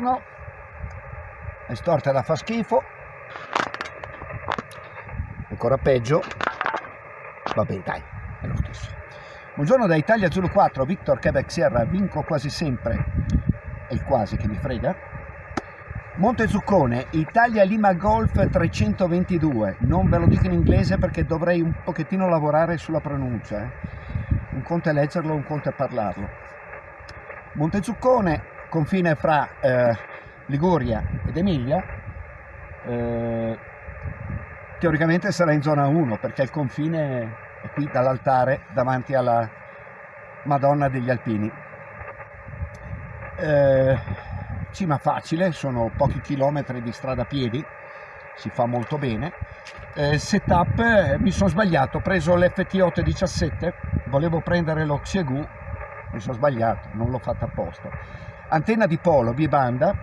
buongiorno. È storta da fa schifo. Ancora peggio. Vabbè, dai, è lo stesso. Buongiorno da Italia Zulu 4, Victor Quebec Sierra, vinco quasi sempre. È il quasi che mi frega. Monte Zuccone, Italia Lima Golf 322. Non ve lo dico in inglese perché dovrei un pochettino lavorare sulla pronuncia. Eh. Un conto è leggerlo, un conto è parlarlo. Monte Zuccone, confine fra eh, Liguria ed Emilia, eh, teoricamente sarà in zona 1 perché il confine è qui dall'altare davanti alla Madonna degli Alpini. Eh, cima facile, sono pochi chilometri di strada a piedi, si fa molto bene. Eh, setup, eh, mi sono sbagliato, ho preso l'FT817, volevo prendere lo Xiegu, mi sono sbagliato, non l'ho fatto apposta. Antenna di polo, bibanda,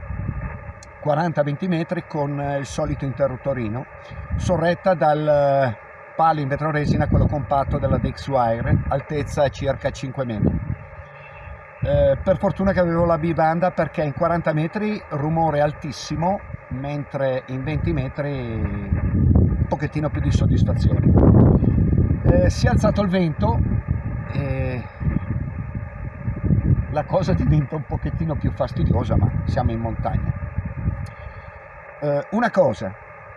40-20 metri con eh, il solito interruttorino, sorretta dal eh, palo in vetro resina, quello compatto della Dexwire, altezza circa 5 metri. Eh, per fortuna che avevo la bibanda perché in 40 metri rumore altissimo, mentre in 20 metri un pochettino più di soddisfazione. Eh, si è alzato il vento e la cosa diventa un pochettino più fastidiosa, ma siamo in montagna. Eh, una cosa,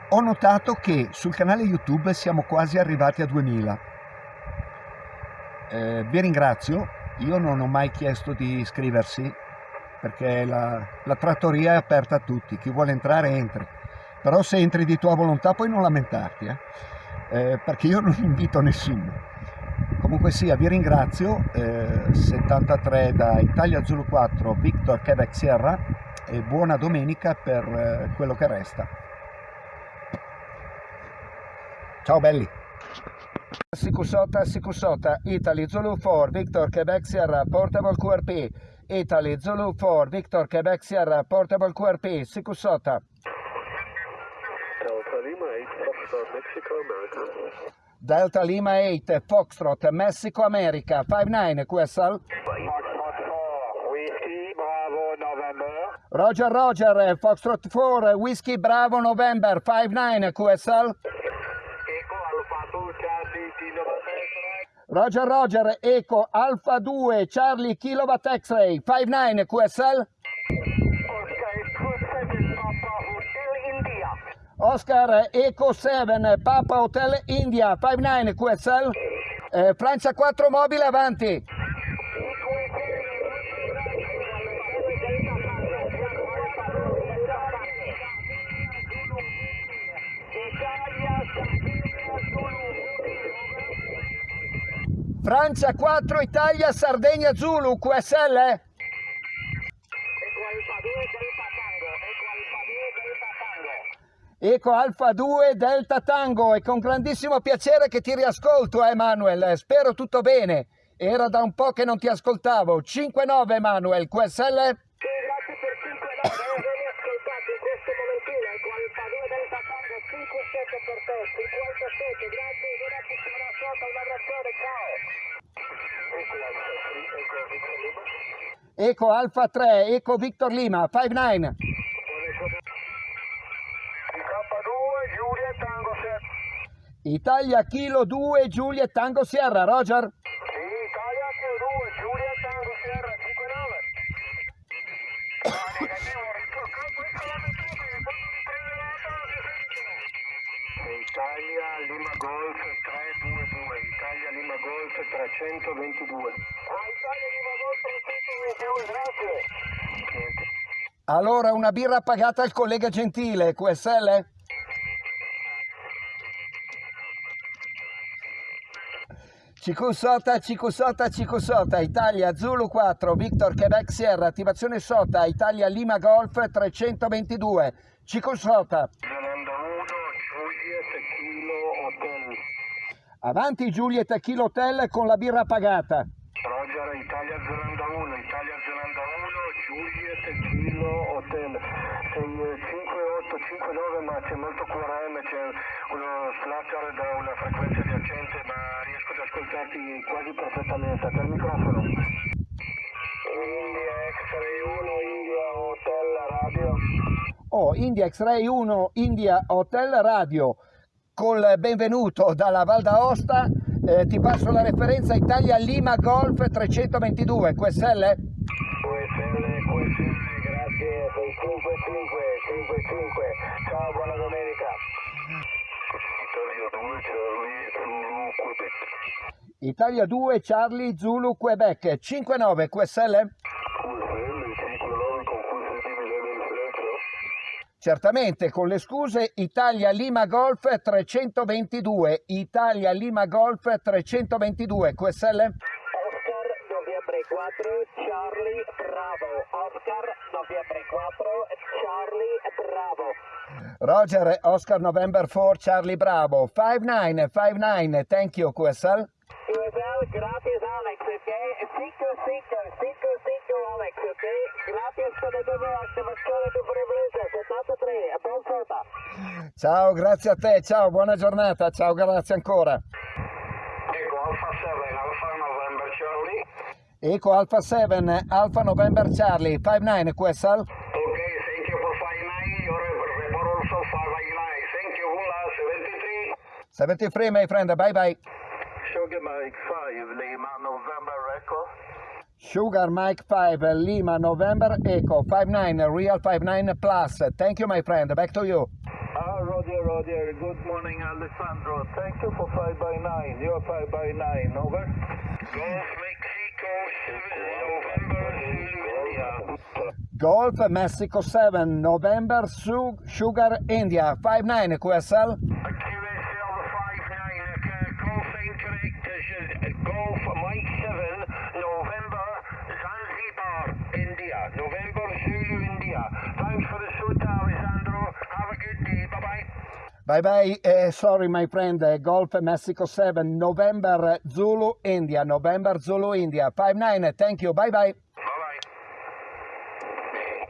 ho notato che sul canale YouTube siamo quasi arrivati a 2000. Eh, vi ringrazio, io non ho mai chiesto di iscriversi perché la, la trattoria è aperta a tutti, chi vuole entrare entri, però se entri di tua volontà puoi non lamentarti, eh? Eh, perché io non invito nessuno. Comunque sia, vi ringrazio, eh, 73 da Italia Zulu 4, Victor Quebec Sierra e buona domenica per eh, quello che resta. Ciao belli! Sicusota, Sicusota, Italy Zulu 4, Victor Quebec Sierra, Portable QRP, Italy Zulu 4, Victor Quebec Sierra, Portable QRP, Sicusota. Delta Lima 8, Foxtrot, Mexico, America. Delta Lima 8, Foxtrot, Mexico America, 59 QSL. Whiskey, Bravo, November. Roger Roger, Foxtrot 4, Whiskey Bravo November, 59 QSL. Eco Alpha 2, Charlie, Kilo X-Ray. Roger Roger, Eco Alpha 2, Charlie Kilowatt X-Ray, 59 QSL. Oscar, Eco 7, Papa Hotel, India. Oscar Eco 7, Papa Hotel India, 59 QSL. Eh, Francia 4 mobile avanti. Francia 4, Italia, Sardegna, Zulu, QSL. Eco Alpha 2, Delta Tango. Eco Alpha 2, Delta Tango. Eco Alfa 2 Delta Tango e con grandissimo piacere che ti riascolto Emanuel, spero tutto bene. Era da un po' che non ti ascoltavo. 5-9 Emanuel, QSL? Sì, grazie per 5 9, ben ascoltato in questo momentino. Eco Alpha 2, Delta Tango, 5-7 per te, 57, grazie, buona settimana sotto, un abbraccione, ciao. Eco Alpha 3, Eco Victor Lima. Eco Alfa 3, Eco Victor Lima, 5-9. K2, Giulia Tango 7. Italia Kilo 2, Giulia Tango Sierra, Roger? Sì, Italia Q2, Giulia Tango Sierra 59. Negativo, campo in calamitato, poi Italia Lima Golf 322, Italia Lima Golf 322. Ah, Italia Lima Golf 322, grazie. Niente. Allora una birra pagata al collega Gentile, QSL? Cicusota, Cicusota, Cicusota, Italia Zulu 4, Victor Quebec Sierra, attivazione SOTA, Italia Lima Golf 322, Cicusota. Zelanda 1, Juliet Kilo Hotel. Avanti Giulietta Kilo Hotel con la birra pagata. Roger, Italia Zelanda 1, Italia Zelanda 1, Juliet Kilo Hotel. Sei 5859 ma c'è molto QRM, c'è uno flutter da ascoltarti quasi perfettamente. Te il microfono. India X-Ray 1, India Hotel Oh, India X-Ray 1, India Hotel Radio, col benvenuto dalla Val d'Aosta, eh, ti passo la referenza Italia Lima Golf 322, QSL? QSL, QSL, grazie, sei 55, 55, ciao, buona domenica. Italia 2, Charlie, Zulu, Quebec. Italia 2 Charlie Zulu Quebec 59 QSL? Certamente, con le scuse Italia Lima Golf 322, Italia Lima Golf 322, QSL? Oscar, noviembre 4, Charlie, Bravo. Oscar, noviembre 4, Charlie, Bravo. Roger, Oscar November 4, Charlie Bravo, 5959, thank you QSL. QSL, gracias Alex, ok? 55, 55 Alex, ok? Gracias per la tua attivazione di frequenza, 73, buon foto. Ciao, grazie a te, ciao, buona giornata, ciao, grazie ancora. Ecco, Alfa 7, Alfa November Charlie. Eco Alpha 7, Alpha November Charlie, 59 QSL. Okay, thank you for 59, your report also 589. Thank you, Hula 73. 73 my friend, bye bye. Sugar Mike 5, Lima, November Echo. Sugar Mike 5, Lima November Echo, 59, Real 59 Plus. Thank you my friend, back to you. Ah, Roger, Roger. Good morning, Alessandro. Thank you for 5 by 9. You're 5 by 9. Over. Golf Mexico 7, November India. Golf Mexico 7, November Sugar India, 59 QSL. Bye bye, eh, sorry my friend, eh, Golf Mexico 7, November Zulu India, November Zulu India, 59, thank you, bye bye.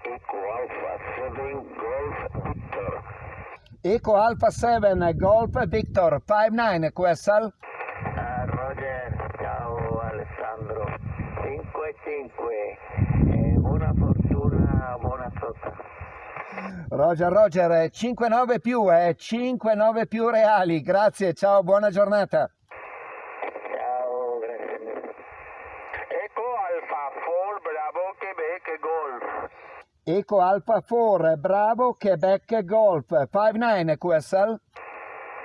Eco Alpha 7, Golf Victor. Eco Alpha 7, Golf Victor, 59 QSL. Ah, Roger, ciao Alessandro. 5-5, eh, buona fortuna, buona sotto. Roger, Roger, eh, 59 più, eh, 59 più reali, grazie, ciao, buona giornata. Ciao, grazie. Eco Alfa 4, Bravo, Quebec, Golf. Eco Alpha 4, Bravo, Quebec Golf, 59 QSL.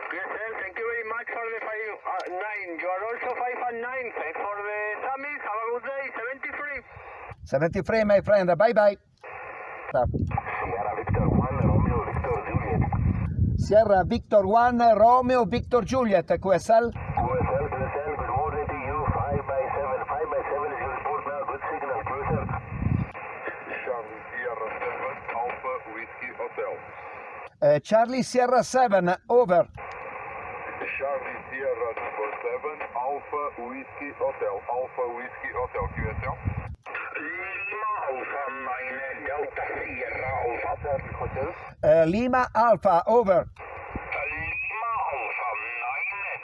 QSL, thank you very much for the 5 uh, 9. You are also 5 and 9. Thanks for the summit. Have a good day. 73. 73 my friend, bye bye. Sierra Victor 1, Romeo Victor Juliet. Sierra Victor 1, Romeo Victor Juliet, QSL. QSL, QSL, good morning to you. 5 by 7. 5 by 7 is your report now. Good signal, QSL. Charlie Sierra 7 Alpha Whiskey Hotel. Eh, Charlie Sierra 7, over. Charlie Sierra number 7 Alpha Whiskey Hotel. Alpha Whiskey Hotel QSL. Lima Alpha 9, Delta Sierra Alpha. Charlie Hotel. Eh, Lima Alpha, over. Lima Alpha 9,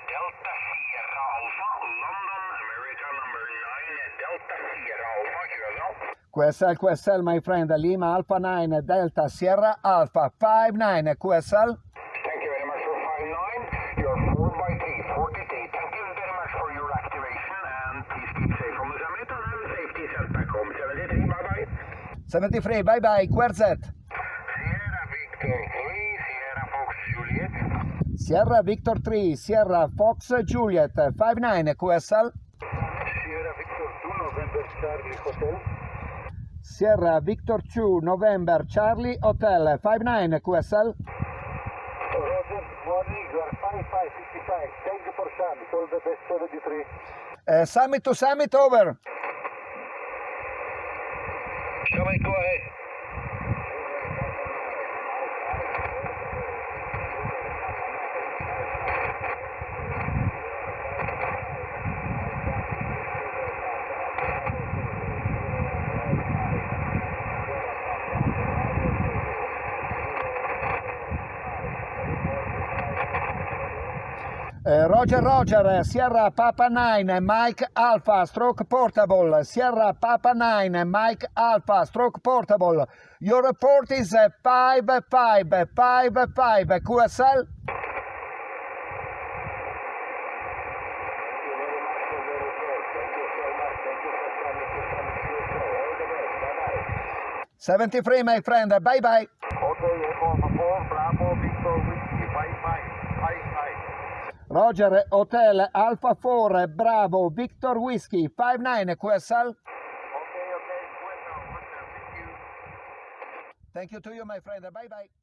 Delta Sierra Alpha. London, America number 9, Delta Sierra Alpha. QSL. QSL, QSL, my friend, Lima Alpha 9, Delta Sierra Alpha, 59 QSL. Thank you very much for 5-9. You're 4 by 3, 43. Thank you very much for your activation and please keep safe from the summit and have a safety set back home. 73, bye-bye. 73, bye bye, Querzet. Sierra Victor 3, Sierra Fox Juliet. Sierra Victor 3, Sierra Fox Juliet, 59 QSL. Sierra Victor 2, November Charlie Hotel. Sierra Victor 2, November Charlie Hotel, 59 QSL. Roger, morning, you are 5555. Thank you for summit. All the best 73. Eh, summit to summit, over. Summit, go ahead. Eh, Roger Roger, Sierra Papa 9, Mike Alpha, Stroke Portable, Sierra Papa 9, Mike Alpha, Stroke Portable, your report is eh, 5-5, QSL. Seventy-three, my friend. Bye bye. Okay, Roger Hotel Alpha 4 Bravo Victor Whiskey 59 QSL. Thank you to you, my friend. Bye bye.